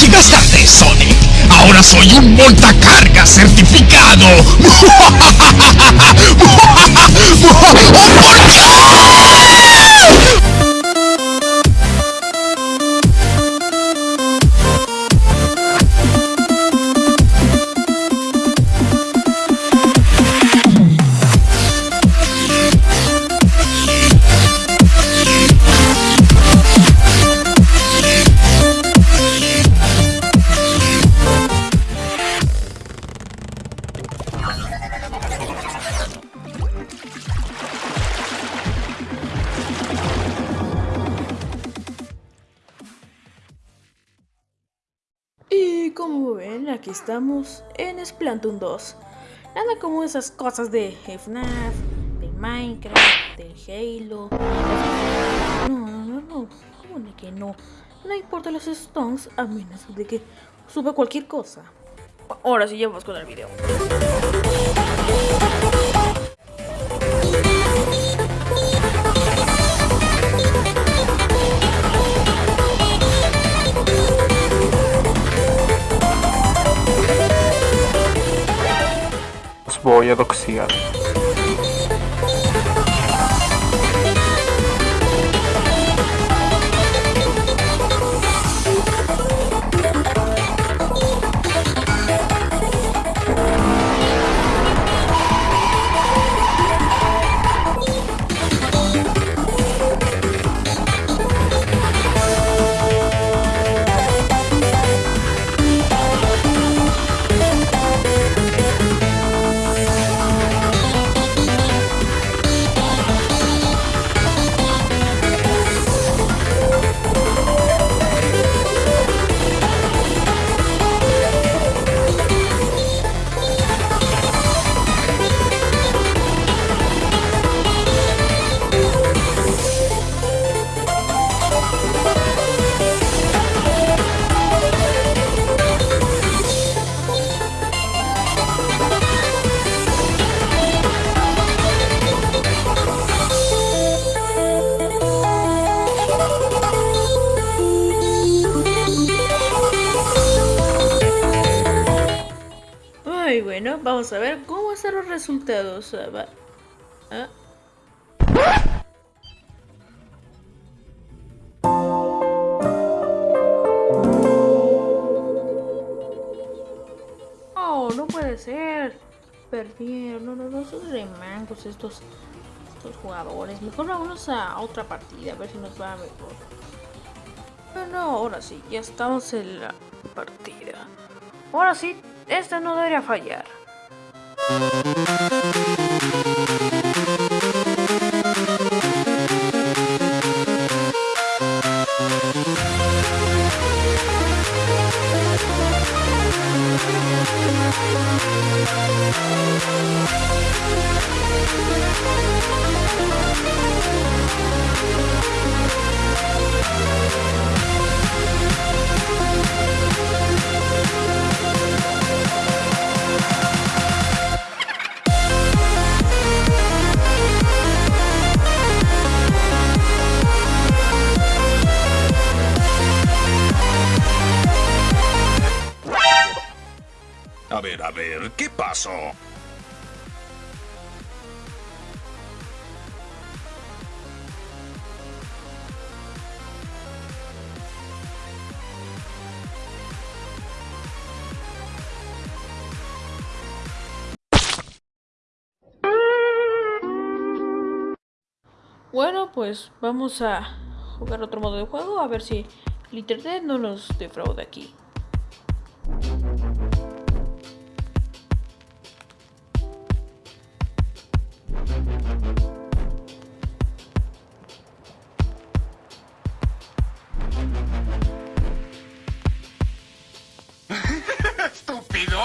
Llegas tarde, Sonic. Ahora soy un montacarga certificado. ¡Oh, por Dios! Y como ven, aquí estamos en Splatoon 2. Nada como esas cosas de FNAF, de Minecraft, de Halo. No, no, no, no. ¿Cómo de que no? No importa los stones a menos de que suba cualquier cosa. Ahora sí, ya con el video. βοηδοξία. Vamos a ver cómo están los resultados. Ah. Oh, no puede ser. Perdieron. No, no, no, son remangos estos, estos jugadores. Mejor vámonos a otra partida, a ver si nos va mejor. Bueno, ahora sí, ya estamos en la partida. Ahora sí, esta no debería fallar. Thank you. A ver, ¿qué pasó? Bueno, pues vamos a jugar otro modo de juego a ver si el internet no nos defrauda aquí.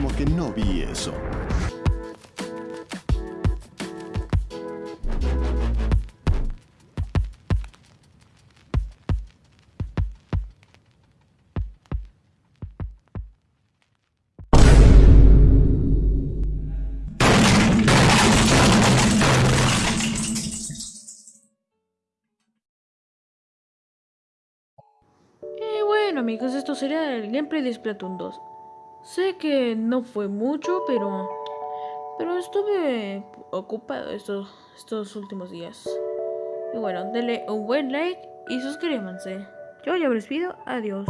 como que no vi eso. Bueno amigos, esto sería el gameplay de Splatoon 2. Sé que no fue mucho, pero pero estuve ocupado estos, estos últimos días. Y bueno, denle un buen like y suscríbanse. Yo ya me despido. Adiós.